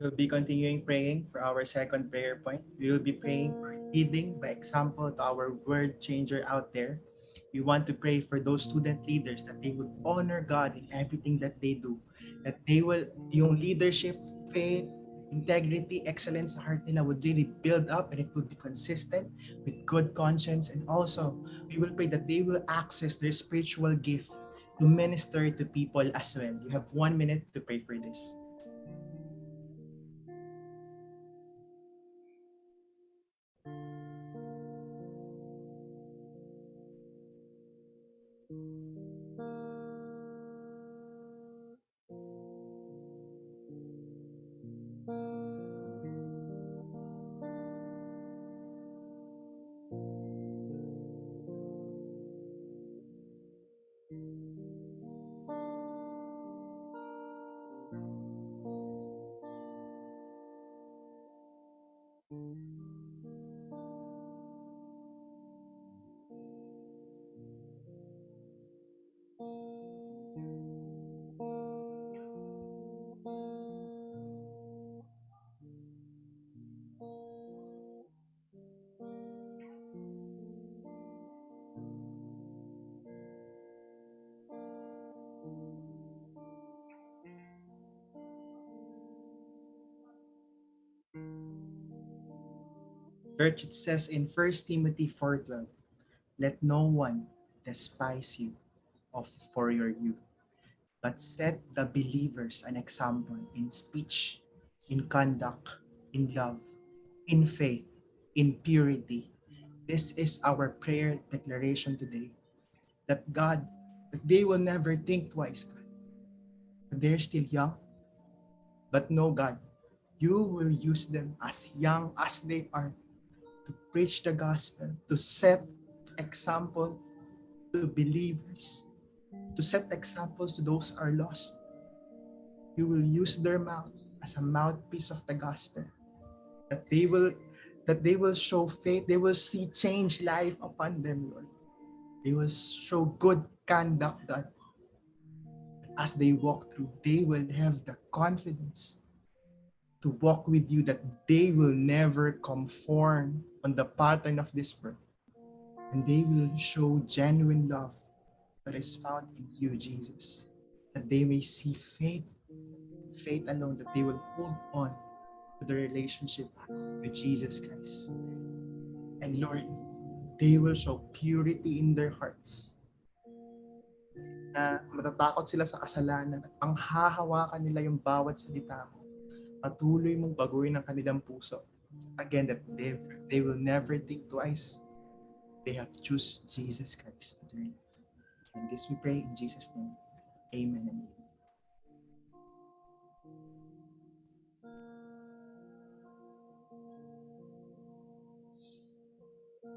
We'll be continuing praying for our second prayer point. We will be praying leading by example to our word changer out there. We want to pray for those student leaders that they would honor God in everything that they do. That they will, yung leadership, faith, integrity, excellence sa heart nila would really build up and it would be consistent with good conscience. And also, we will pray that they will access their spiritual gift to minister to people as well. You have one minute to pray for this. Church, it says in 1 Timothy 4.12, Let no one despise you of for your youth, but set the believers an example in speech, in conduct, in love, in faith, in purity. This is our prayer declaration today. That God, that they will never think twice, God. They're still young, but no, God, you will use them as young as they are preach the gospel, to set example to believers, to set examples to those are lost. You will use their mouth as a mouthpiece of the gospel. That they will that they will show faith, they will see change life upon them, Lord. They will show good conduct that as they walk through, they will have the confidence to walk with you that they will never conform on the pattern of this world. And they will show genuine love that is found in you, Jesus. That they may see faith, faith alone, that they will hold on to the relationship with Jesus Christ. And Lord, they will show purity in their hearts. Na matatakot sila sa kasalanan at ang hahawakan nila yung bawat salita mo patuloy mong baguhin ang kanilang puso again that they they will never think twice. They have to choose Jesus Christ to their life. And this we pray in Jesus' name. Amen and amen.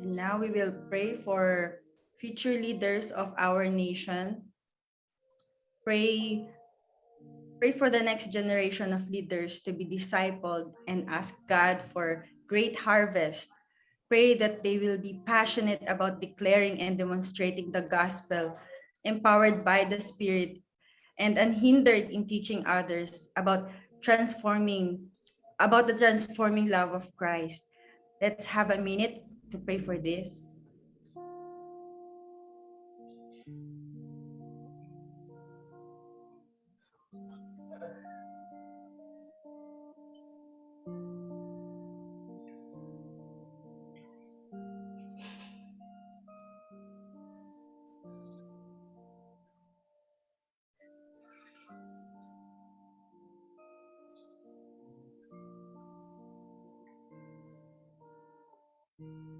And now we will pray for future leaders of our nation. Pray pray for the next generation of leaders to be discipled and ask God for great harvest. Pray that they will be passionate about declaring and demonstrating the gospel, empowered by the Spirit, and unhindered in teaching others about transforming, about the transforming love of Christ. Let's have a minute to pray for this. Thank mm you.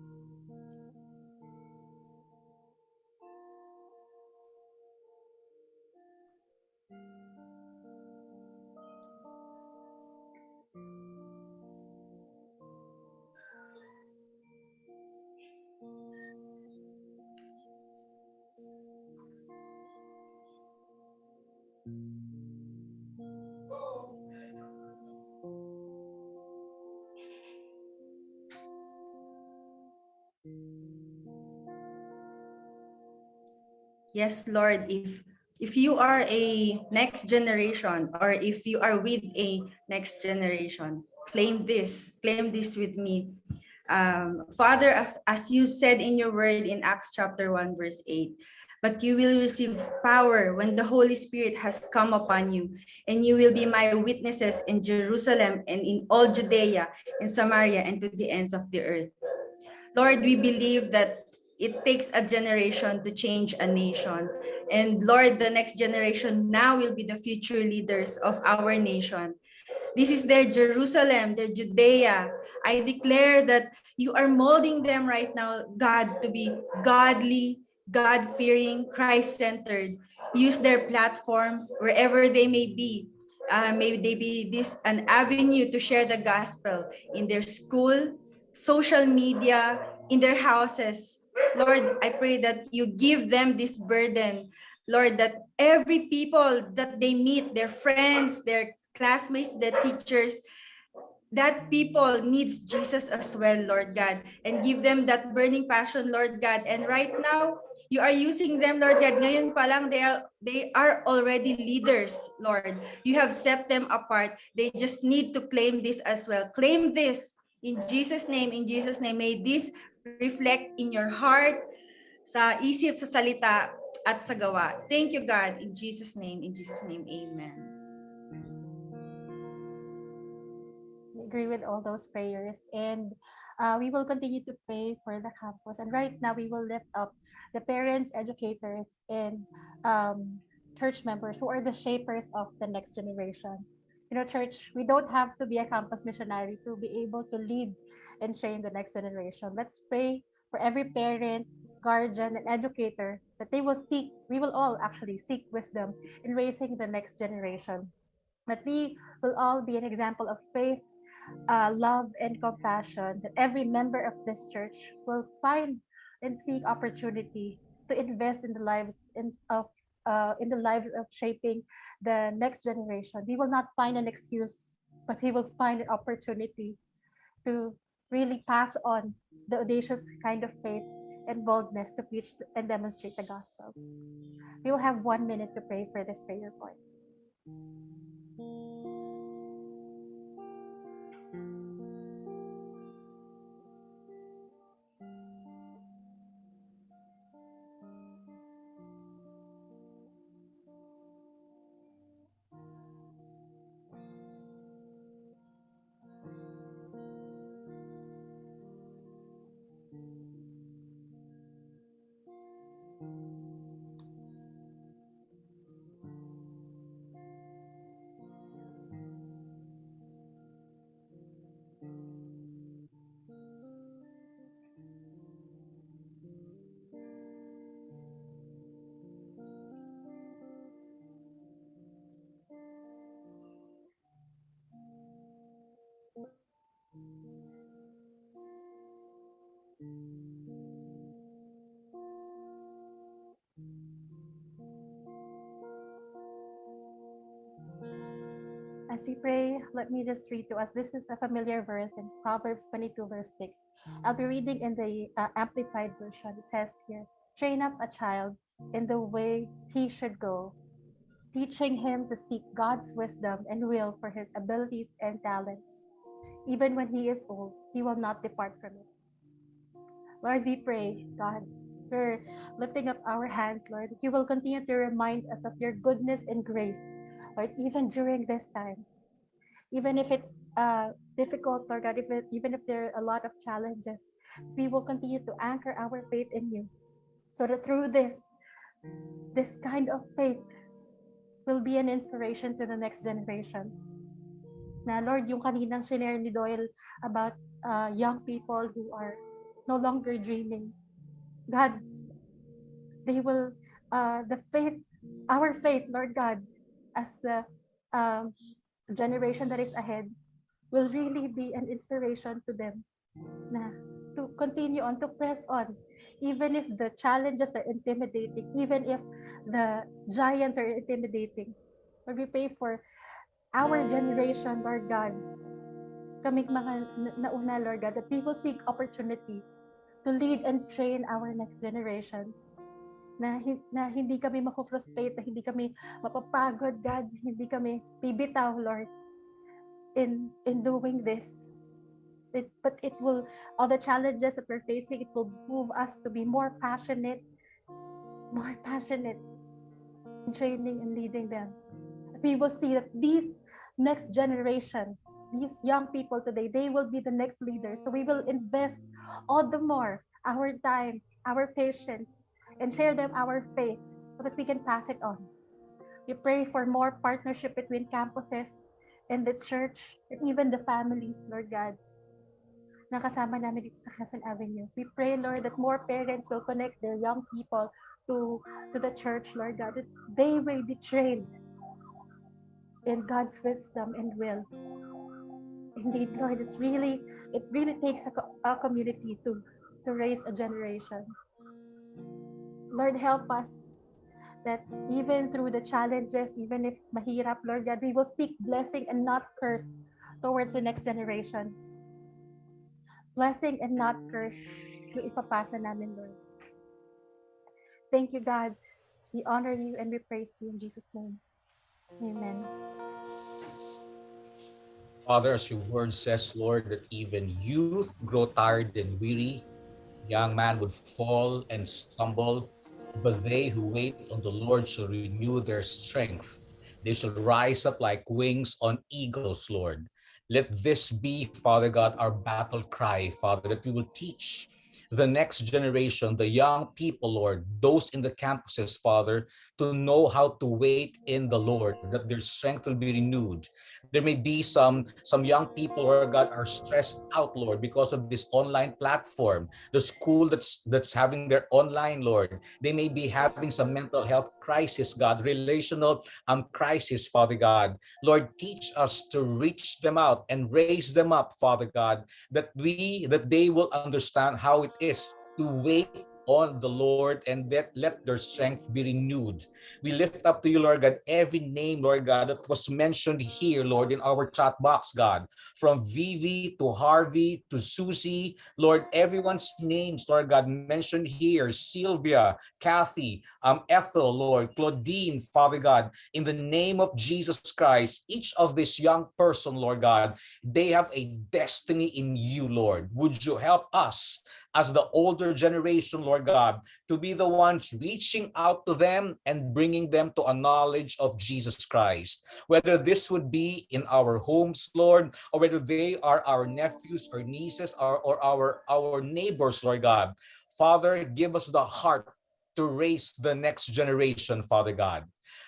Yes, Lord, if if you are a next generation or if you are with a next generation, claim this, claim this with me. Um, Father, as- you said in your word in Acts chapter 1, verse 8, but you will receive power when the Holy Spirit has come upon you, and you will be my witnesses in Jerusalem and in all Judea and Samaria and to the ends of the earth. Lord, we believe that it takes a generation to change a nation. And Lord, the next generation now will be the future leaders of our nation. This is their Jerusalem, their Judea. I declare that you are molding them right now, God, to be godly, God-fearing, Christ-centered. Use their platforms wherever they may be. Uh, may they be this an avenue to share the gospel in their school, social media, in their houses. Lord, I pray that you give them this burden. Lord, that every people that they meet, their friends, their classmates, their teachers, that people needs Jesus as well, Lord God, and give them that burning passion, Lord God. And right now, you are using them, Lord God. Ngayon pa lang, they are, they are already leaders, Lord. You have set them apart. They just need to claim this as well. Claim this in Jesus' name, in Jesus' name. May this reflect in your heart, sa isip, sa salita, at sa gawa. Thank you, God. In Jesus' name, in Jesus' name, amen. We agree with all those prayers and uh, we will continue to pray for the campus and right now we will lift up the parents educators and um, church members who are the shapers of the next generation you know church we don't have to be a campus missionary to be able to lead and train the next generation. Let's pray for every parent guardian and educator that they will seek we will all actually seek wisdom in raising the next generation. That we will all be an example of faith uh, love and compassion that every member of this church will find and seek opportunity to invest in the lives in, of uh, in the lives of shaping the next generation. We will not find an excuse, but we will find an opportunity to really pass on the audacious kind of faith and boldness to preach and demonstrate the gospel. We will have one minute to pray for this prayer point. As we pray, let me just read to us. This is a familiar verse in Proverbs 22, verse 6. I'll be reading in the uh, Amplified Version. It says here, train up a child in the way he should go, teaching him to seek God's wisdom and will for his abilities and talents. Even when he is old, he will not depart from it. Lord, we pray, God, we're lifting up our hands, Lord, you will continue to remind us of your goodness and grace, Lord, even during this time. Even if it's uh, difficult, Lord God, it, even if there are a lot of challenges, we will continue to anchor our faith in you. So that through this, this kind of faith will be an inspiration to the next generation. Na Lord, yung kaninang share ni Doyle about uh, young people who are no longer dreaming. God, they will, uh, the faith, our faith, Lord God, as the um, generation that is ahead, will really be an inspiration to them na to continue on, to press on, even if the challenges are intimidating, even if the giants are intimidating. Lord, we pray for our generation, Lord God, kaming mga na- nauna, Lord God, that we will seek opportunity to lead and train our next generation. Na, na hindi kami mako-frustrate, na hindi kami mapapagod, God, hindi kami bibitaw, Lord, in in doing this. It, but it will, all the challenges that we're facing, it will move us to be more passionate, more passionate in training and leading them. We will see that these next generation, these young people today, they will be the next leaders. So we will invest all the more our time, our patience, and share them our faith so that we can pass it on. We pray for more partnership between campuses and the church and even the families, Lord God, na kasama namin dito sa Quezon Avenue. We pray, Lord, that more parents will connect their young people to, to the church, Lord God, that they will be trained in God's wisdom and will. Indeed, Lord, it's really, it really takes a, a community to, to raise a generation. Lord, help us that even through the challenges, even if mahirap, Lord God, we will speak blessing and not curse towards the next generation. Blessing and not curse yung ipapasa namin, Lord. Thank you, God. We honor you and we praise you in Jesus' name. Amen. Father, as your word says, Lord, that even youth grow tired and weary, young man would fall and stumble, but they who wait on the Lord shall renew their strength. They shall rise up like wings on eagles, Lord. Let this be, Father God, our battle cry, Father, that we will teach the next generation, the young people, Lord, those in the campuses, Father, to know how to wait in the Lord, that their strength will be renewed. There may be some some young people, Lord God, are stressed out, Lord, because of this online platform. The school that's that's having their online, Lord, they may be having some mental health crisis, God, relational um crisis, Father God. Lord, teach us to reach them out and raise them up, Father God, that we that they will understand how it is to wait on the Lord and let, let their strength be renewed. We lift up to you, Lord God, every name, Lord God, that was mentioned here, Lord, in our chat box, God, from Vivi to Harvey to Susie, Lord, everyone's names, Lord God, mentioned here, Sylvia, Kathy, um, Ethel, Lord, Claudine, Father God, in the name of Jesus Christ, each of this young person, Lord God, they have a destiny in you, Lord. Would you help us as the older generation, Lord God, to be the ones reaching out to them and bringing them to a knowledge of Jesus Christ. Whether this would be in our homes, Lord, or whether they are our nephews or nieces or, or our, our neighbors, Lord God. Father, give us the heart to raise the next generation, Father God.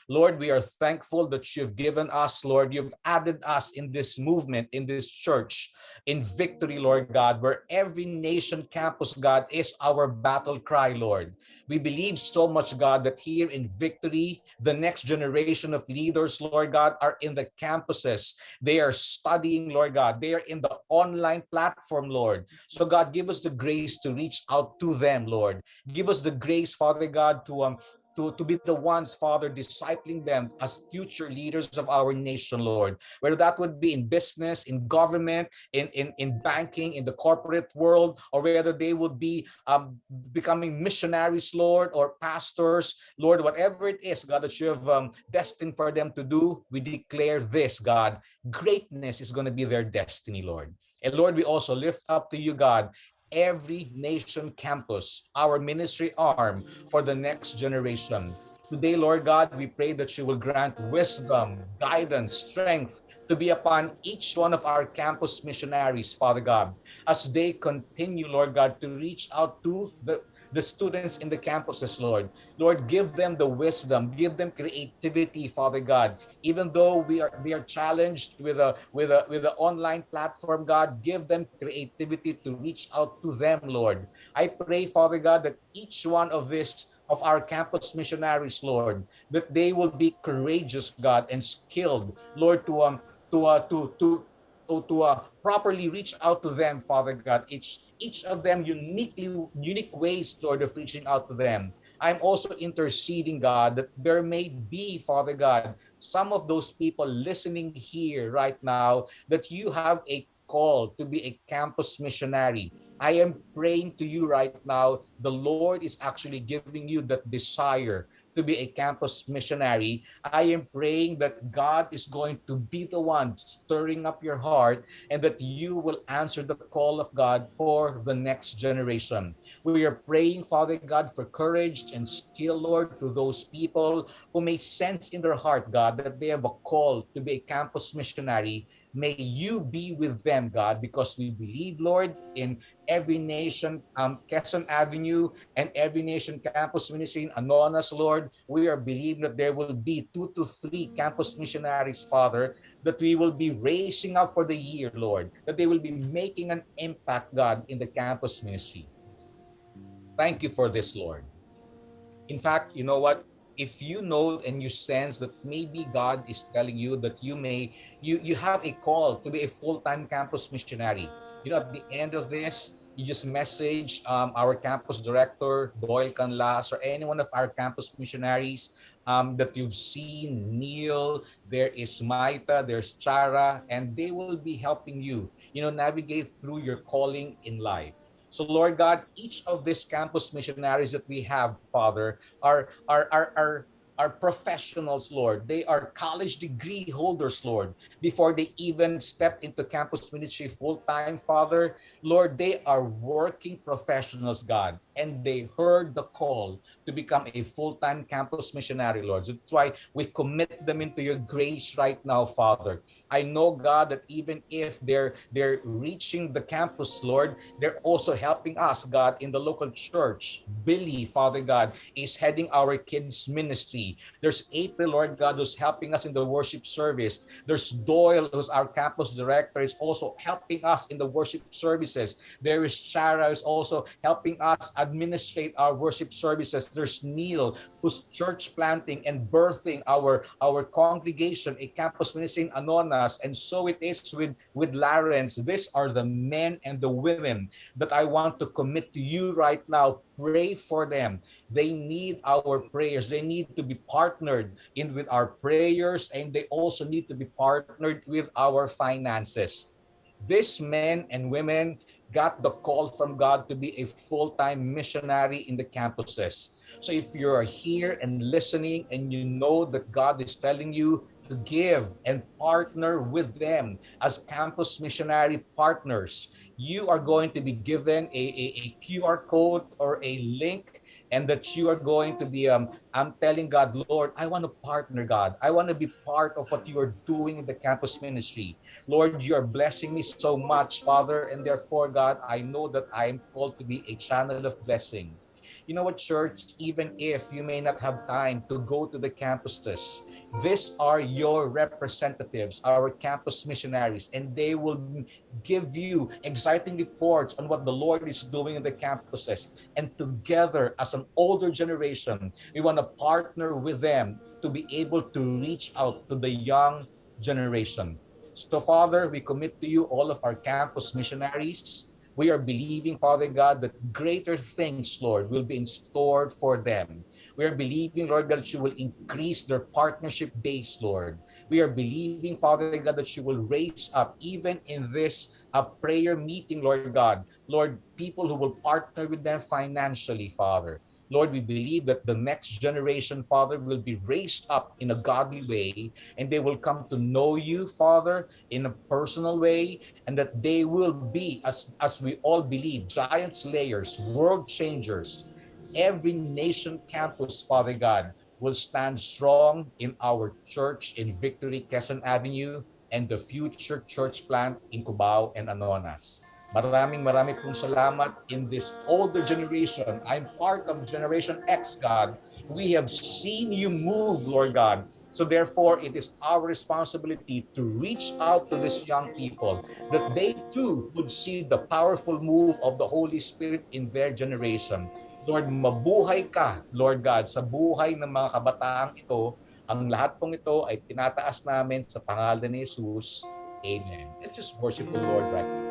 Lord, we are thankful that you've given us, Lord, you've added us in this movement, in this church, in victory, Lord God, where every nation campus, God, is our battle cry, Lord. We believe so much, God, that here in victory, the next generation of leaders, Lord God, are in the campuses. They are studying, Lord God. They are in the online platform, Lord. So, God, give us the grace to reach out to them, Lord. Give us the grace, Father God, to um, to, to be the ones, Father, discipling them as future leaders of our nation, Lord. Whether that would be in business, in government, in, in, in banking, in the corporate world, or whether they would be um, becoming missionaries, Lord, or pastors, Lord, whatever it is, God, that you have um, destined for them to do, we declare this, God, greatness is going to be their destiny, Lord. And Lord, we also lift up to you, God, every nation campus, our ministry arm for the next generation. Today, Lord God, we pray that you will grant wisdom, guidance, strength to be upon each one of our campus missionaries, Father God, as they continue, Lord God, to reach out to the the students in the campuses, Lord. Lord, give them the wisdom, give them creativity, Father God. Even though we are we are challenged with a with a with an online platform, God, give them creativity to reach out to them, Lord. I pray, Father God, that each one of this of our campus missionaries, Lord, that they will be courageous, God, and skilled, Lord, to um to uh, to to to, to uh, properly reach out to them, Father God. Each each of them uniquely unique ways, Lord, of reaching out to them. I'm also interceding, God, that there may be, Father God, some of those people listening here right now that you have a call to be a campus missionary. I am praying to you right now. The Lord is actually giving you that desire to be a campus missionary. I am praying that God is going to be the one stirring up your heart and that you will answer the call of God for the next generation. We are praying, Father God, for courage and skill, Lord, to those people who may sense in their heart, God, that they have a call to be a campus missionary. May you be with them, God, because we believe, Lord, in every nation, um, Quezon Avenue, and every nation campus ministry in Anonas, Lord. We are believing that there will be two to three campus missionaries, Father, that we will be raising up for the year, Lord, that they will be making an impact, God, in the campus ministry. Thank you for this, Lord. In fact, you know what? If you know and you sense that maybe God is telling you that you may, you, you have a call to be a full-time campus missionary. You know, at the end of this, you just message um, our campus director, Doyle Canlas, or any one of our campus missionaries um, that you've seen, Neil, there is Maita, there's Chara, and they will be helping you, you know, navigate through your calling in life. So Lord God, each of these campus missionaries that we have, Father, are, are, are, are are professionals, Lord. They are college degree holders, Lord. Before they even stepped into campus ministry full time, Father, Lord, they are working professionals, God, and they heard the call to become a full time campus missionary, Lord. So that's why we commit them into your grace right now, Father. I know, God, that even if they're they're reaching the campus, Lord, they're also helping us, God, in the local church. Billy, Father God, is heading our kids ministry. There's April, Lord God, who's helping us in the worship service. There's Doyle, who's our campus director, is also helping us in the worship services. There is Shara, who's also helping us uh, administrate our worship services. There's Neil, who's church planting and birthing our, our congregation, a campus ministry in Anonas. And so it is with, with Lawrence. These are the men and the women that I want to commit to you right now. Pray for them. They need our prayers. They need to be partnered in with our prayers and they also need to be partnered with our finances. These men and women got the call from God to be a full-time missionary in the campuses. So if you're here and listening and you know that God is telling you to give and partner with them as campus missionary partners, you are going to be given a, a, a QR code or a link and that you are going to be um I'm telling God, Lord, I want to partner, God. I want to be part of what you are doing in the campus ministry. Lord, you are blessing me so much, Father, and therefore, God, I know that I am called to be a channel of blessing. You know what, church, even if you may not have time to go to the campuses, these are your representatives, our campus missionaries, and they will give you exciting reports on what the Lord is doing in the campuses. And together, as an older generation, we want to partner with them to be able to reach out to the young generation. So, Father, we commit to you all of our campus missionaries. We are believing, Father God, that greater things, Lord, will be in store for them We are believing, Lord God, that you will increase their partnership base, Lord. We are believing, Father God, that you will raise up, even in this uh, prayer meeting, Lord God, Lord, people who will partner with them financially, Father. Lord, we believe that the next generation, Father, will be raised up in a godly way and they will come to know you, Father, in a personal way, and that they will be, as, as we all believe, giant slayers, world changers. Every nation campus, Father God, will stand strong in our church in Victory, Quezon Avenue, and the future church plant in Cubao and Anonas. Maraming maraming pong salamat in this older generation. I'm part of Generation X, God. We have seen you move, Lord God. So therefore, it is our responsibility to reach out to these young people that they too would see the powerful move of the Holy Spirit in their generation. Lord, mabuhay ka, Lord God, sa buhay ng mga kabataang ito. Ang lahat pong ito ay tinataas namin sa pangalan ni Jesus. Amen. Let's just worship the Lord right now.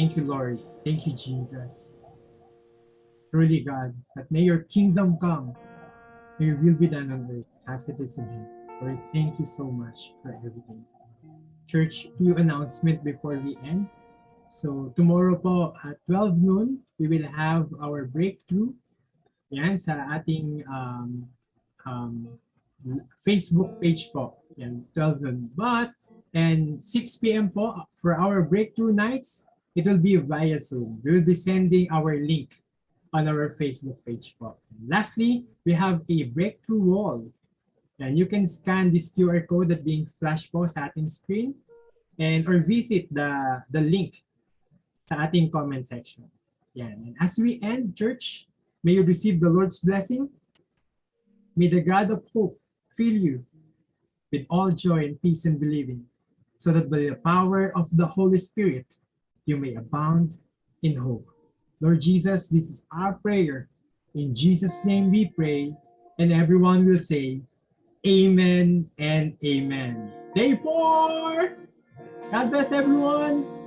Thank you, Lord. Thank you, Jesus. Truly, God, that may your kingdom come, may your will be done on earth as it is in heaven. Lord, thank you so much for everything. Church, few announcement before we end. So tomorrow po at 12 noon, we will have our breakthrough. Yan, sa ating um, um, Facebook page po. Yan, 12 noon. But, and 6 p.m. po for our breakthrough nights, it will be via Zoom. We will be sending our link on our Facebook page. And lastly, we have a breakthrough wall. And you can scan this QR code that being flash po sa screen and or visit the, the link sa ating comment section. Yan. And as we end, church, may you receive the Lord's blessing. May the God of hope fill you with all joy and peace in believing, so that by the power of the Holy Spirit, you may abound in hope. Lord Jesus, this is our prayer. In Jesus' name we pray, and everyone will say, Amen and Amen. Day four! God bless everyone!